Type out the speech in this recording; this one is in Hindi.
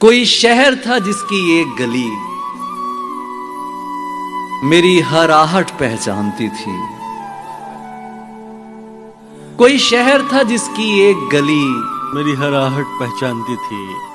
कोई शहर था जिसकी एक गली मेरी हर आहट पहचानती थी। कोई शहर था जिसकी एक गली मेरी हर आहट पहचानती थी।